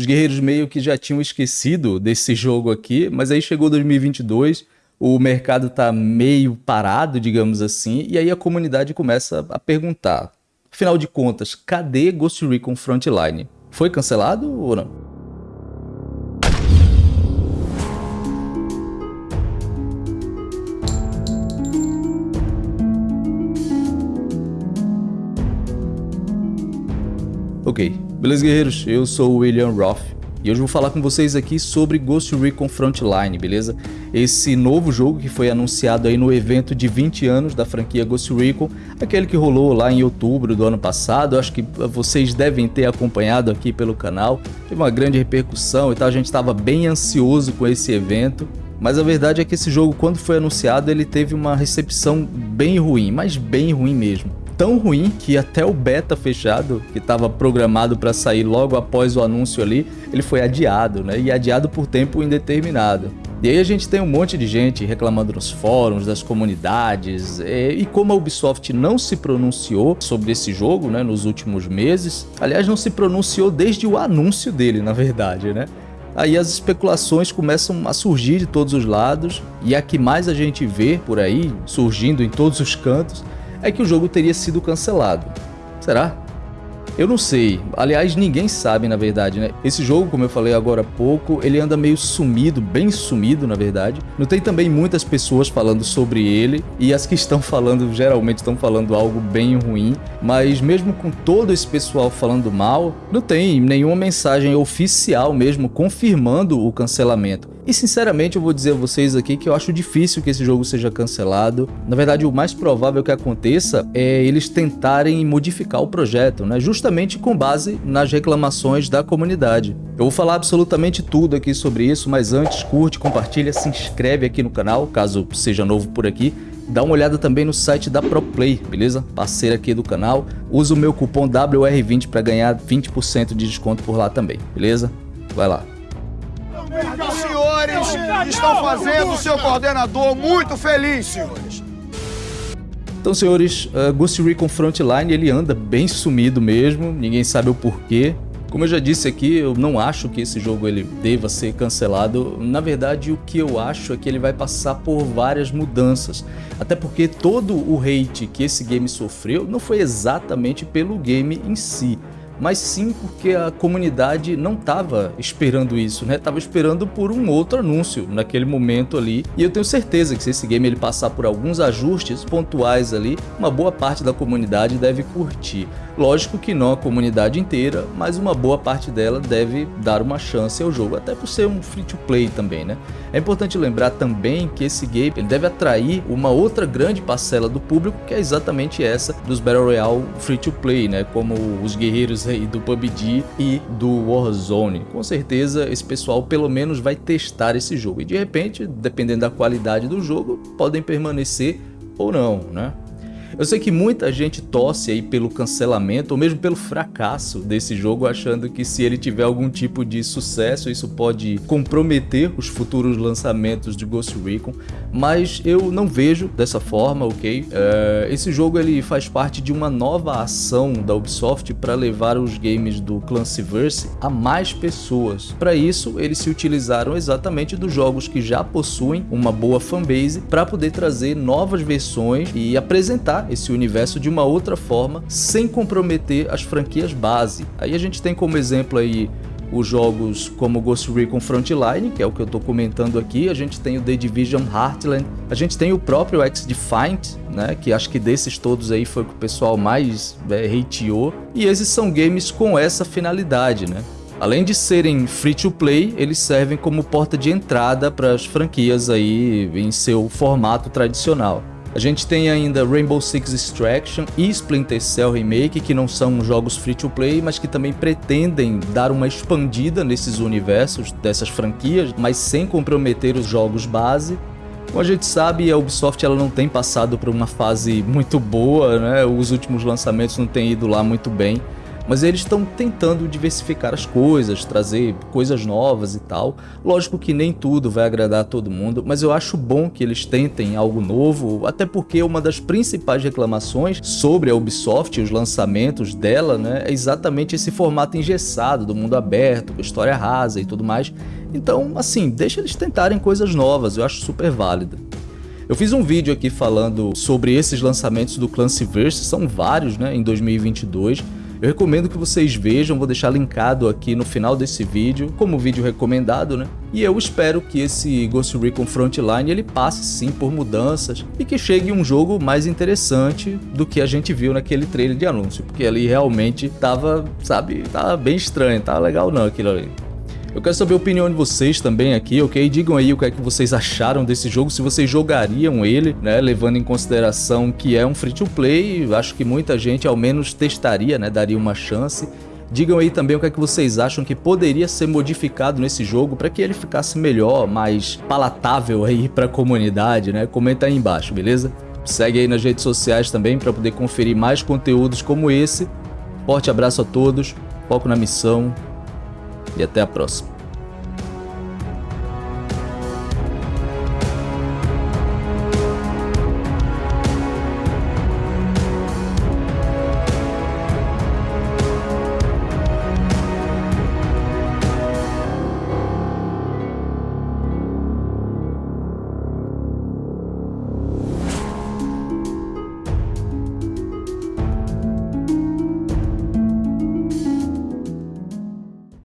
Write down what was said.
Os guerreiros meio que já tinham esquecido desse jogo aqui, mas aí chegou 2022, o mercado tá meio parado, digamos assim, e aí a comunidade começa a perguntar: afinal de contas, cadê Ghost Recon Frontline? Foi cancelado ou não? Ok, beleza guerreiros? Eu sou o William Roth e hoje vou falar com vocês aqui sobre Ghost Recon Frontline, beleza? Esse novo jogo que foi anunciado aí no evento de 20 anos da franquia Ghost Recon, aquele que rolou lá em outubro do ano passado, acho que vocês devem ter acompanhado aqui pelo canal, teve uma grande repercussão e tal, a gente estava bem ansioso com esse evento, mas a verdade é que esse jogo, quando foi anunciado, ele teve uma recepção bem ruim, mas bem ruim mesmo tão ruim que até o beta fechado, que estava programado para sair logo após o anúncio ali, ele foi adiado, né? E adiado por tempo indeterminado. E aí a gente tem um monte de gente reclamando nos fóruns, das comunidades, e, como a Ubisoft não se pronunciou sobre esse jogo né, nos últimos meses, aliás não se pronunciou desde o anúncio dele, na verdade, né? Aí as especulações começam a surgir de todos os lados, e a que mais a gente vê por aí, surgindo em todos os cantos, é que o jogo teria sido cancelado. Será? Eu não sei, aliás ninguém sabe na verdade, né? Esse jogo, como eu falei agora há pouco, ele anda meio sumido, bem sumido na verdade. Não tem também muitas pessoas falando sobre ele, e as que estão falando geralmente estão falando algo bem ruim, mas mesmo com todo esse pessoal falando mal, não tem nenhuma mensagem oficial mesmo confirmando o cancelamento. E sinceramente eu vou dizer a vocês aqui que eu acho difícil que esse jogo seja cancelado. Na verdade o mais provável que aconteça é eles tentarem modificar o projeto, né? Justamente justamente com base nas reclamações da comunidade. Eu vou falar absolutamente tudo aqui sobre isso, mas antes curte, compartilha, se inscreve aqui no canal, caso seja novo por aqui. Dá uma olhada também no site da ProPlay, beleza? Parceira aqui do canal. Usa o meu cupom WR20 para ganhar 20% de desconto por lá também, beleza? Vai lá. Os senhores estão fazendo o seu coordenador muito feliz, senhores. Então, senhores, uh, Ghost Recon Frontline ele anda bem sumido mesmo, ninguém sabe o porquê. Como eu já disse aqui, eu não acho que esse jogo ele deva ser cancelado. Na verdade, o que eu acho é que ele vai passar por várias mudanças. Até porque todo o hate que esse game sofreu não foi exatamente pelo game em si, mas sim porque a comunidade não estava esperando isso, né? Tava esperando por um outro anúncio naquele momento ali. E eu tenho certeza que se esse game ele passar por alguns ajustes pontuais ali, uma boa parte da comunidade deve curtir. Lógico que não a comunidade inteira, mas uma boa parte dela deve dar uma chance ao jogo, até por ser um free to play também, né? É importante lembrar também que esse game ele deve atrair uma outra grande parcela do público, que é exatamente essa dos Battle Royale free to play, né? Como os guerreiros do PUBG e do Warzone. Com certeza esse pessoal pelo menos vai testar esse jogo e de repente, dependendo da qualidade do jogo, podem permanecer ou não, né? Eu sei que muita gente torce aí pelo cancelamento ou mesmo pelo fracasso desse jogo, achando que se ele tiver algum tipo de sucesso, isso pode comprometer os futuros lançamentos de Ghost Recon, mas eu não vejo dessa forma, ok? É, esse jogo ele faz parte de uma nova ação da Ubisoft para levar os games do Clancyverse a mais pessoas. Para isso, eles se utilizaram exatamente dos jogos que já possuem uma boa fanbase para poder trazer novas versões e apresentar esse universo de uma outra forma, sem comprometer as franquias base. Aí a gente tem como exemplo aí os jogos como Ghost Recon Frontline, que é o que eu estou comentando aqui, a gente tem o The Division Heartland, a gente tem o próprio X-Defiant, né, que acho que desses todos aí foi o que o pessoal mais é, hateou, e esses são games com essa finalidade, né. Além de serem free to play, eles servem como porta de entrada para as franquias aí em seu formato tradicional. A gente tem ainda Rainbow Six Extraction e Splinter Cell Remake, que não são jogos free-to-play, mas que também pretendem dar uma expandida nesses universos dessas franquias, mas sem comprometer os jogos base. Como a gente sabe, a Ubisoft ela não tem passado por uma fase muito boa, né? os últimos lançamentos não têm ido lá muito bem. Mas eles estão tentando diversificar as coisas, trazer coisas novas e tal. Lógico que nem tudo vai agradar a todo mundo, mas eu acho bom que eles tentem algo novo, até porque uma das principais reclamações sobre a Ubisoft e os lançamentos dela né, é exatamente esse formato engessado do mundo aberto, com história rasa e tudo mais. Então, assim, deixa eles tentarem coisas novas, eu acho super válido. Eu fiz um vídeo aqui falando sobre esses lançamentos do Clancyverse, são vários, né, em 2022. Eu recomendo que vocês vejam, vou deixar linkado aqui no final desse vídeo, como vídeo recomendado, né? E eu espero que esse Ghost Recon Frontline ele passe sim por mudanças e que chegue um jogo mais interessante do que a gente viu naquele trailer de anúncio, porque ali realmente tava, sabe, tava bem estranho, tava legal não aquilo ali. Eu quero saber a opinião de vocês também aqui, ok? Digam aí o que é que vocês acharam desse jogo, se vocês jogariam ele, né? Levando em consideração que é um free-to-play, acho que muita gente ao menos testaria, né? Daria uma chance. Digam aí também o que é que vocês acham que poderia ser modificado nesse jogo para que ele ficasse melhor, mais palatável aí para a comunidade, né? Comenta aí embaixo, beleza? Segue aí nas redes sociais também para poder conferir mais conteúdos como esse. Forte abraço a todos, foco na missão e até a próxima.